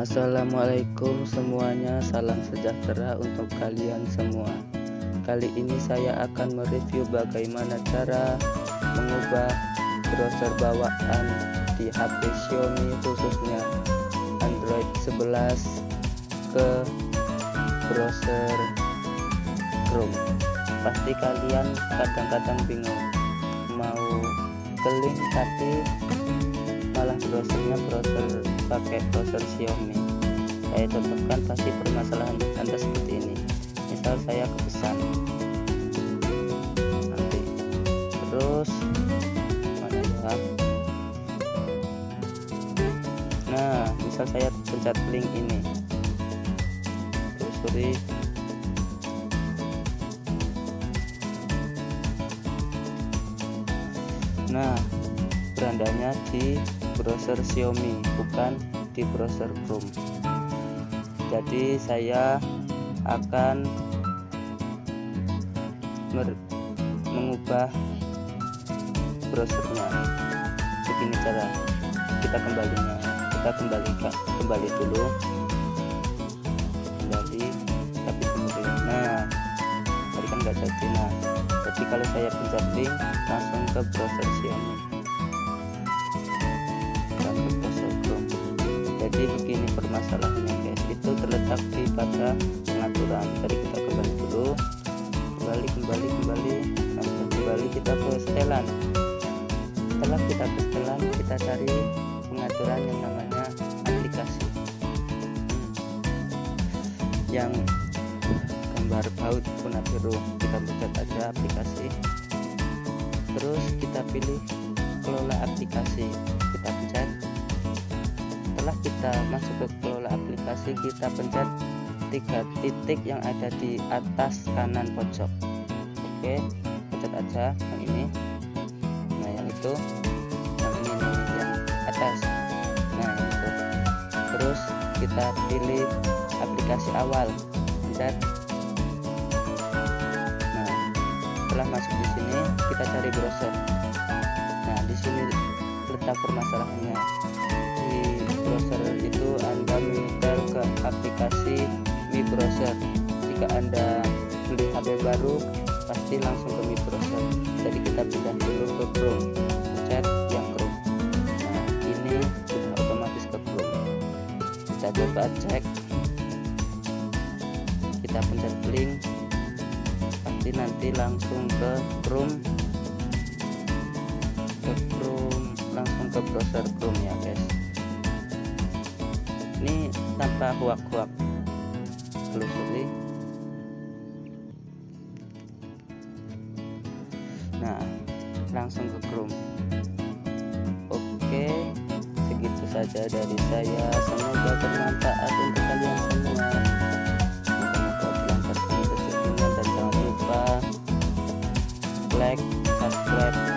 Assalamualaikum semuanya Salam sejahtera untuk kalian semua. Kali ini saya akan mereview bagaimana cara Mengubah browser bawaan di HP Xiaomi khususnya Android 11 ke browser Chrome. Pasti kalian kadang-kadang bingung Mau ke link tapi malah browsernya browser pakai browser Xiaomi. Saya contohkan pasti permasalahan anda seperti ini. Misal saya kepesan. Nanti. Terus mana ya? Nah misal saya pencet link ini. Telusuri. Nah berandanya di browser Xiaomi bukan di browser Chrome. Jadi saya akan mengubah browsernya. Begini cara kita kembalinya. Kita kembalikan kembali dulu. Kembali tapi kemudian nah tadi kan nggak jadi. Nah jadi kalau saya pencet link langsung ke browser Xiaomi jadi begini permasalahannya guys. Itu terletak di pada pengaturan. Tadi kita kembali dulu. Kembali kembali kembali. Nah, kembali kita ke setelan. Setelah kita ke setelan kita cari pengaturan yang namanya aplikasi. Hmm. yang gambar baut warna biru. Kita pencet aja aplikasi. Terus kita pilih kelola aplikasi. Kita pencet setelah kita masuk ke kelola aplikasi kita pencet tiga titik yang ada di atas kanan pojok. Oke pencet aja yang ini. Nah yang itu yang ini yang atas. Nah itu. Terus kita pilih aplikasi awal. Pencet. Nah setelah masuk di sini kita cari browser. Nah di sini letak permasalahannya browser itu Anda menyetel ke aplikasi Mi Browser jika Anda beli HP baru pasti langsung ke Mi Browser jadi kita pindah dulu ke Chrome. Pencet yang Chrome. Nah ini sudah otomatis ke Chrome. Kita coba cek. Kita pencet link. Pasti nanti langsung ke Chrome. Ke Chrome. Langsung ke browser Chrome ya guys ini tanpa huak-huak. Telusuri nah langsung ke Chrome. Oke segitu saja dari saya. Semoga bermanfaat untuk kalian semua. Dan jangan lupa like subscribe